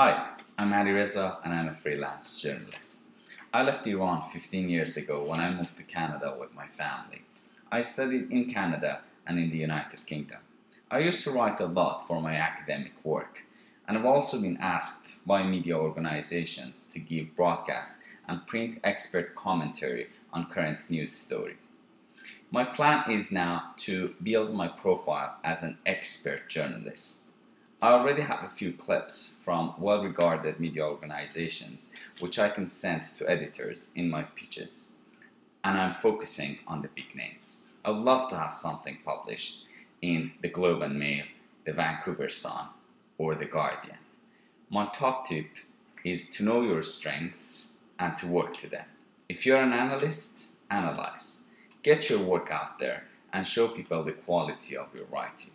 Hi, I'm Ali Reza and I'm a freelance journalist. I left Iran 15 years ago when I moved to Canada with my family. I studied in Canada and in the United Kingdom. I used to write a lot for my academic work and I've also been asked by media organizations to give broadcast and print expert commentary on current news stories. My plan is now to build my profile as an expert journalist. I already have a few clips from well-regarded media organizations which I can send to editors in my pitches. And I'm focusing on the big names. I would love to have something published in the Globe and Mail, the Vancouver Sun, or the Guardian. My top tip is to know your strengths and to work to them. If you're an analyst, analyze. Get your work out there and show people the quality of your writing.